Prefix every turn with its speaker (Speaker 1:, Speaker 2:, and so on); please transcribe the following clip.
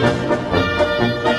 Speaker 1: Música